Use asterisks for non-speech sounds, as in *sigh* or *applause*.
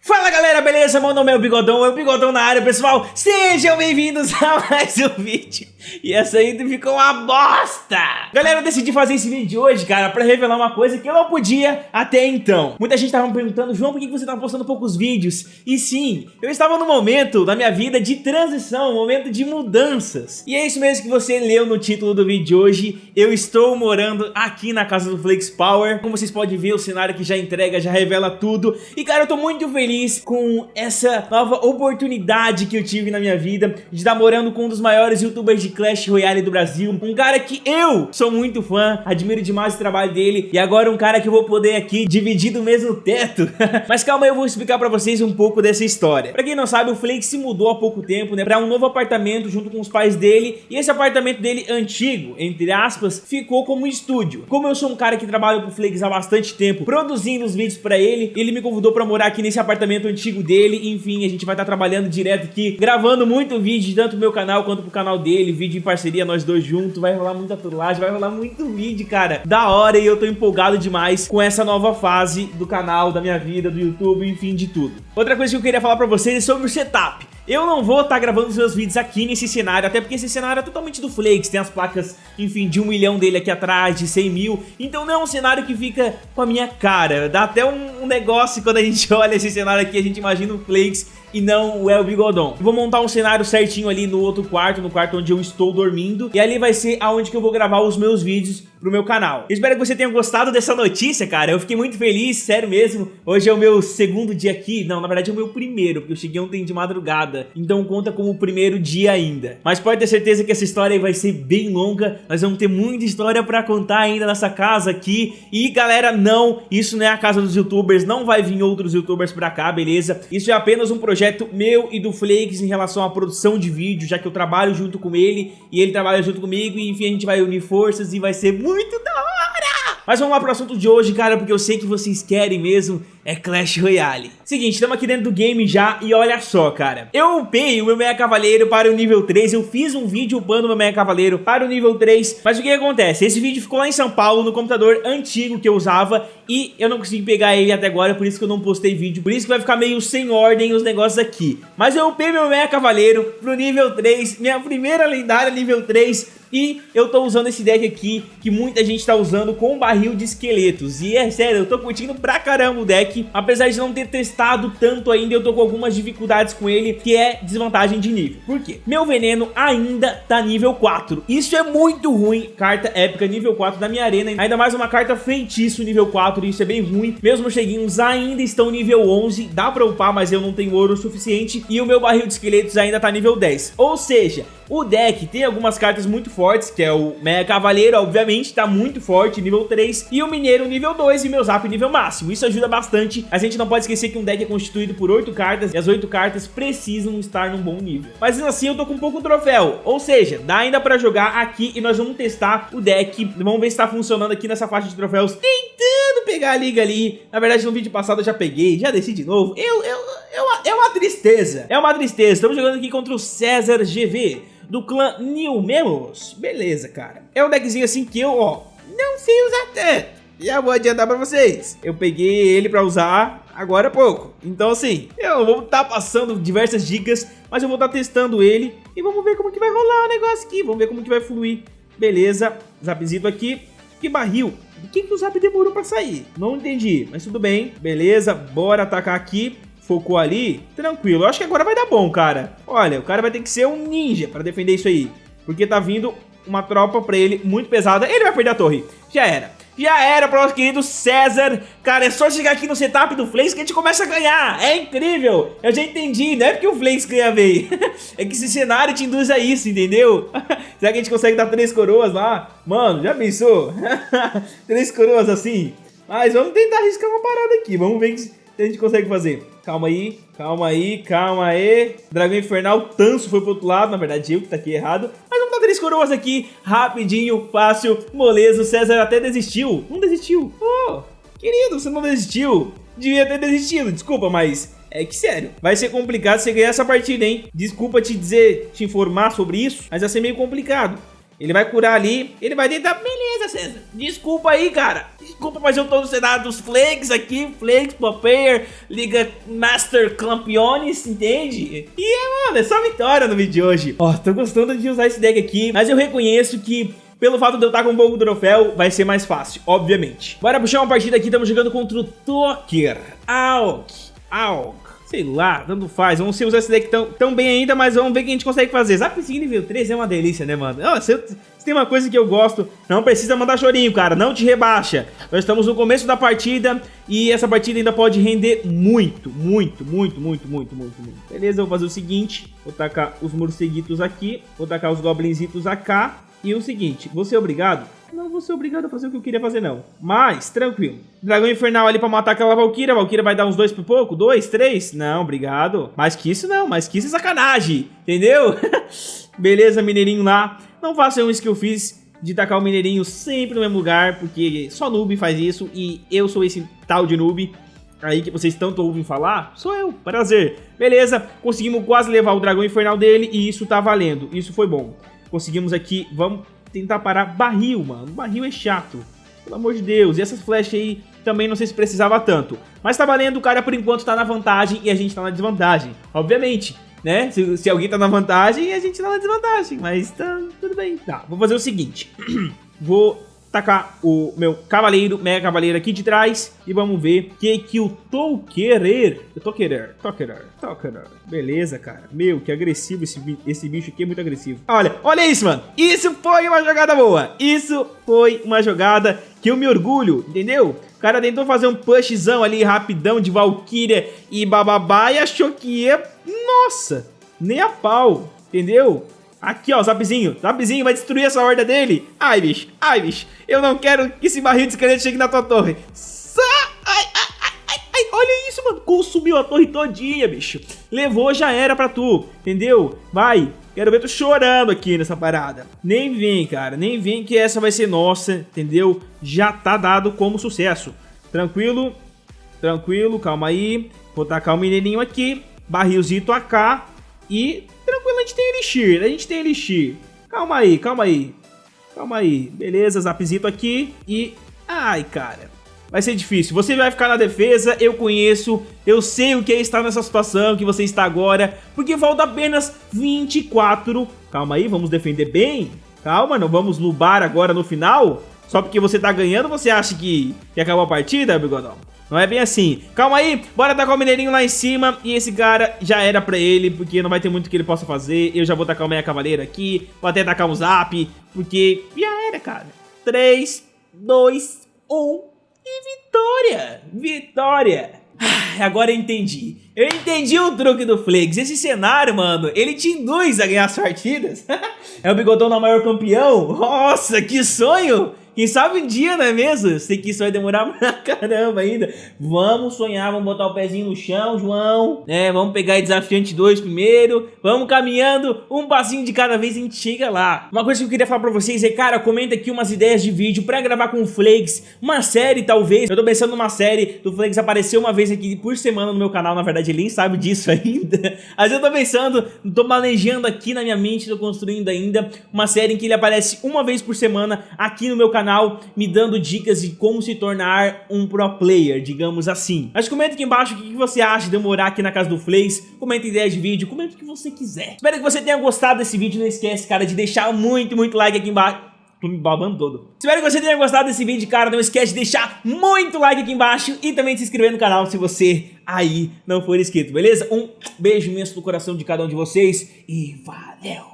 Fala galera, beleza? Meu nome é o Bigodão, é o Bigodão na área, pessoal. Sejam bem-vindos *laughs* a mais um vídeo. E essa aí ficou uma bosta. Galera, eu decidi fazer esse vídeo hoje, cara, pra revelar uma coisa que eu não podia até então. Muita gente tava me perguntando, João, por que você tá postando poucos vídeos? E sim, eu estava no momento da minha vida de transição, um momento de mudanças. E é isso mesmo que você leu no título do vídeo de hoje. Eu estou morando aqui na casa do Flex Power. Como vocês podem ver, o cenário que já entrega, já revela tudo. E cara, eu tô muito feliz feliz com essa nova oportunidade que eu tive na minha vida de estar morando com um dos maiores youtubers de Clash Royale do Brasil, um cara que eu sou muito fã, admiro demais o trabalho dele e agora um cara que eu vou poder aqui dividir do mesmo teto. *laughs* Mas calma eu vou explicar pra vocês um pouco dessa história. Pra quem não sabe, o Flake se mudou há pouco tempo, né, pra um novo apartamento junto com os pais dele e esse apartamento dele antigo, entre aspas, ficou como estúdio. Como eu sou um cara que trabalha com o Flakes há bastante tempo, produzindo os vídeos pra ele, ele me convidou pra morar aqui nesse apartamento apartamento antigo dele, enfim, a gente vai estar tá trabalhando direto aqui, gravando muito vídeo, tanto pro meu canal quanto pro canal dele, vídeo em parceria, nós dois juntos, vai rolar muita trollagem, vai rolar muito vídeo, cara, da hora, e eu tô empolgado demais com essa nova fase do canal, da minha vida, do YouTube, enfim, de tudo. Outra coisa que eu queria falar pra vocês é sobre o setup. Eu não vou estar tá gravando os meus vídeos aqui nesse cenário, até porque esse cenário é totalmente do Flakes, tem as placas, enfim, de um milhão dele aqui atrás, de 100 mil, então não é um cenário que fica com a minha cara, dá até um, um negócio quando a gente *laughs* olha esse cenário aqui, a gente imagina o Flakes e não o El Bigodon. Vou montar um cenário certinho ali no outro quarto, no quarto onde eu estou dormindo, e ali vai ser aonde que eu vou gravar os meus vídeos pro meu canal. Espero que você tenha gostado dessa notícia, cara. Eu fiquei muito feliz, sério mesmo. Hoje é o meu segundo dia aqui. Não, na verdade é o meu primeiro, porque eu cheguei ontem de madrugada. Então conta como o primeiro dia ainda. Mas pode ter certeza que essa história vai ser bem longa. Nós vamos ter muita história pra contar ainda nessa casa aqui. E galera, não, isso não é a casa dos youtubers. Não vai vir outros youtubers pra cá, beleza? Isso é apenas um projeto meu e do Flakes em relação à produção de vídeo, já que eu trabalho junto com ele e ele trabalha junto comigo. E enfim, a gente vai unir forças e vai ser muito da hora! Mas vamos lá pro assunto de hoje, cara, porque eu sei que vocês querem mesmo é Clash Royale. Seguinte, estamos aqui dentro do game já e olha só, cara. Eu upei o meu Meia Cavaleiro para o nível 3, eu fiz um vídeo upando o meu Meia Cavaleiro para o nível 3, mas o que acontece? Esse vídeo ficou lá em São Paulo, no computador antigo que eu usava e eu não consegui pegar ele até agora, por isso que eu não postei vídeo, por isso que vai ficar meio sem ordem os negócios aqui. Mas eu upei meu Meia Cavaleiro pro nível 3, minha primeira lendária nível 3, e eu tô usando esse deck aqui, que muita gente tá usando com barril de esqueletos. E é sério, eu tô curtindo pra caramba o deck apesar de não ter testado tanto ainda, eu tô com algumas dificuldades com ele, que é desvantagem de nível. Por quê? Meu veneno ainda tá nível 4. Isso é muito ruim, carta épica nível 4 da minha arena, ainda mais uma carta feitiço nível 4, isso é bem ruim. Meus cheguinhos ainda estão nível 11, dá pra upar, mas eu não tenho ouro suficiente, e o meu barril de esqueletos ainda tá nível 10. Ou seja, o deck tem algumas cartas muito fortes, que é o Mega Cavaleiro, obviamente, tá muito forte, nível 3, e o Mineiro nível 2 e meu Zap nível máximo. Isso ajuda bastante. A gente não pode esquecer que um deck é constituído por 8 cartas, e as 8 cartas precisam estar num bom nível. Mas assim, eu tô com pouco troféu, ou seja, dá ainda pra jogar aqui, e nós vamos testar o deck, vamos ver se tá funcionando aqui nessa faixa de troféus, tentando pegar a liga ali. Na verdade, no vídeo passado eu já peguei, já desci de novo. Eu, eu, eu, é uma tristeza, é uma tristeza. Estamos jogando aqui contra o César GV do clã New Memos. Beleza, cara. É um deckzinho assim que eu, ó, não sei usar tanto. Já vou adiantar pra vocês. Eu peguei ele pra usar agora há pouco. Então assim, eu vou estar tá passando diversas dicas, mas eu vou estar tá testando ele e vamos ver como que vai rolar o negócio aqui. Vamos ver como que vai fluir. Beleza, zapzito aqui. Que barril. Por que, que o zap demorou pra sair? Não entendi, mas tudo bem. Beleza, bora atacar aqui focou ali, tranquilo. Eu acho que agora vai dar bom, cara. Olha, o cara vai ter que ser um ninja pra defender isso aí. Porque tá vindo uma tropa pra ele muito pesada. Ele vai perder a torre. Já era. Já era para nosso querido César. Cara, é só chegar aqui no setup do Flames que a gente começa a ganhar. É incrível. Eu já entendi. Não é porque o Flames ganha bem. *laughs* é que esse cenário te induz a isso, entendeu? *laughs* Será que a gente consegue dar três coroas lá? Mano, já pensou? *laughs* três coroas assim? Mas vamos tentar arriscar uma parada aqui. Vamos ver se a gente consegue fazer. Calma aí, calma aí, calma aí. Dragão Infernal, Tanso foi pro outro lado. Na verdade, eu que tá aqui errado. Mas vamos dar três coroas aqui, rapidinho, fácil, moleza. O César até desistiu. Não desistiu. Oh, querido, você não desistiu. Devia ter desistido, desculpa, mas... É que sério, vai ser complicado você ganhar essa partida, hein? Desculpa te dizer, te informar sobre isso, mas vai ser meio complicado. Ele vai curar ali, ele vai tentar... Beleza, César. Desculpa aí, cara. Desculpa, mas eu tô no cenário dos Flakes aqui. Flakes, Player, Liga Master Campeones, entende? E, é, mano, é só vitória no vídeo de hoje. Ó, tô gostando de usar esse deck aqui, mas eu reconheço que pelo fato de eu estar com um pouco troféu, vai ser mais fácil, obviamente. Bora puxar uma partida aqui, estamos jogando contra o Toker. Auk, Auk. Sei lá, tanto faz. Vamos usar esse deck tão, tão bem ainda, mas vamos ver o que a gente consegue fazer. Zapzinho nível 3 é uma delícia, né, mano? Oh, se, se tem uma coisa que eu gosto, não precisa mandar chorinho, cara. Não te rebaixa. Nós estamos no começo da partida e essa partida ainda pode render muito, muito, muito, muito, muito, muito, muito. Beleza, eu vou fazer o seguinte. Vou tacar os morceguitos aqui, vou tacar os goblinzitos AK. E o seguinte, você é obrigado não vou ser obrigado a fazer o que eu queria fazer, não. Mas, tranquilo. Dragão Infernal ali pra matar aquela Valkyria. Valkyria vai dar uns dois por pouco? Dois? Três? Não, obrigado. Mais que isso, não. Mais que isso é sacanagem. Entendeu? *laughs* Beleza, Mineirinho lá. Não façam isso que eu fiz de tacar o Mineirinho sempre no mesmo lugar, porque só noob faz isso e eu sou esse tal de noob aí que vocês tanto ouvem falar, sou eu, prazer. Beleza, conseguimos quase levar o dragão infernal dele e isso tá valendo, isso foi bom. Conseguimos aqui, vamos tentar parar barril, mano. Barril é chato. Pelo amor de Deus. E essas flechas aí também não sei se precisava tanto. Mas tá valendo, o cara por enquanto tá na vantagem e a gente tá na desvantagem. Obviamente, né? Se, se alguém tá na vantagem, a gente tá na desvantagem. Mas tá tudo bem. Tá, vou fazer o seguinte. *clears throat* vou tacar o meu cavaleiro, mega cavaleiro aqui de trás e vamos ver o que que eu tô querer. Eu tô querer, tô querer, tô querer. Beleza, cara. Meu, que agressivo esse, esse bicho aqui, é muito agressivo. Olha, olha isso, mano. Isso foi uma jogada boa. Isso foi uma jogada que eu me orgulho, entendeu? O cara tentou fazer um pushzão ali rapidão de Valkyria e bababá e achou que ia... Nossa, nem a pau, entendeu? Aqui, ó, Zapzinho. Zapzinho vai destruir essa horda dele. Ai, bicho. Ai, bicho. Eu não quero que esse barril de esqueleto chegue na tua torre. Sa ai, ai, ai, ai, olha isso, mano. Consumiu a torre todinha, bicho. Levou, já era pra tu. Entendeu? Vai. Quero ver tu chorando aqui nessa parada. Nem vem, cara. Nem vem que essa vai ser nossa, entendeu? Já tá dado como sucesso. Tranquilo? Tranquilo, calma aí. Vou tacar o mineirinho aqui. Barrilzito AK. E a gente tem Elixir, a gente tem Elixir. Calma aí, calma aí. Calma aí. Beleza, zapzito aqui e... Ai, cara. Vai ser difícil. Você vai ficar na defesa, eu conheço, eu sei o que é estar nessa situação que você está agora, porque falta apenas 24. Calma aí, vamos defender bem. Calma, não vamos lubar agora no final. Só porque você tá ganhando, você acha que, que acabou a partida, Bigodão? Não é bem assim. Calma aí, bora tacar o mineirinho lá em cima. E esse cara já era pra ele, porque não vai ter muito que ele possa fazer. Eu já vou tacar o meia cavaleiro aqui. Vou até tacar um zap, porque já era, cara. 3, 2, 1 e vitória! Vitória! Ah, agora eu entendi. Eu entendi o truque do Flex. Esse cenário, mano, ele te induz a ganhar as partidas. *laughs* é o bigodão na maior campeão. Nossa, que sonho! Quem sabe um dia, não é mesmo? Sei que isso vai demorar *laughs* pra caramba ainda. Vamos sonhar, vamos botar o pezinho no chão, João. É, vamos pegar desafiante 2 primeiro. Vamos caminhando, um passinho de cada vez a gente chega lá. Uma coisa que eu queria falar pra vocês é, cara, comenta aqui umas ideias de vídeo pra gravar com o Flakes. Uma série, talvez. Eu tô pensando numa série do Flakes aparecer uma vez aqui por semana no meu canal. Na verdade, ele nem sabe disso *laughs* ainda. Mas eu tô pensando, tô manejando aqui na minha mente, tô construindo ainda uma série em que ele aparece uma vez por semana aqui no meu canal canal me dando dicas de como se tornar um pro player, digamos assim. Mas comenta aqui embaixo o que você acha de eu morar aqui na casa do Flays, comenta ideias de vídeo, comenta o que você quiser. Espero que você tenha gostado desse vídeo, não esquece, cara, de deixar muito, muito like aqui embaixo. Tô me babando todo. Espero que você tenha gostado desse vídeo, cara. Não esquece de deixar muito like aqui embaixo e também de se inscrever no canal se você aí não for inscrito, beleza? Um beijo imenso no coração de cada um de vocês e valeu!